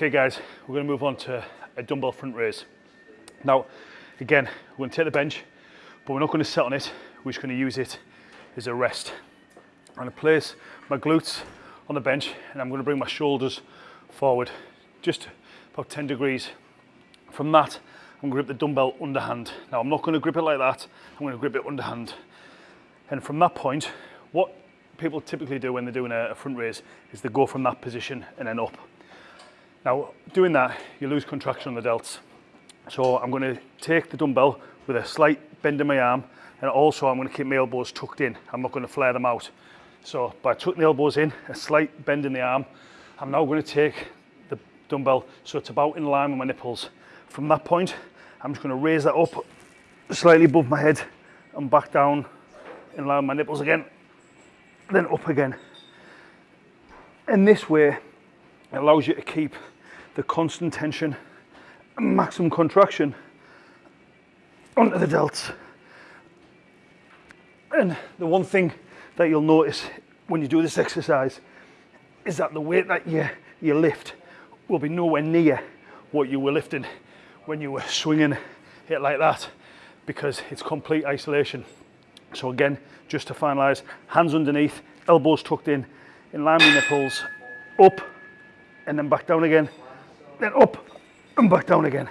Okay guys, we're going to move on to a dumbbell front raise. Now, again, we're going to take the bench, but we're not going to sit on it. We're just going to use it as a rest. I'm to place my glutes on the bench and I'm going to bring my shoulders forward just about 10 degrees. From that, I'm going to grip the dumbbell underhand. Now, I'm not going to grip it like that. I'm going to grip it underhand. And from that point, what people typically do when they're doing a, front raise is they go from that position and then up. Now, doing that, you lose contraction on the delts. So I'm to take the dumbbell with a slight bend in my arm and also I'm to keep my elbows tucked in. I'm not to flare them out. So by tucking the elbows in, a slight bend in the arm, I'm now to take the dumbbell so it's about in line with my nipples. From that point, I'm just to raise that up slightly above my head and back down in line with my nipples again, then up again. In this way, it allows you to keep the constant tension and maximum contraction onto the delts. And the one thing that you'll notice when you do this exercise is that the weight that you, you lift will be nowhere near what you were lifting when you were swinging it like that because it's complete isolation. So again, just to finalize, hands underneath, elbows tucked in, in line with nipples, up, and then back down again, then up and back down again.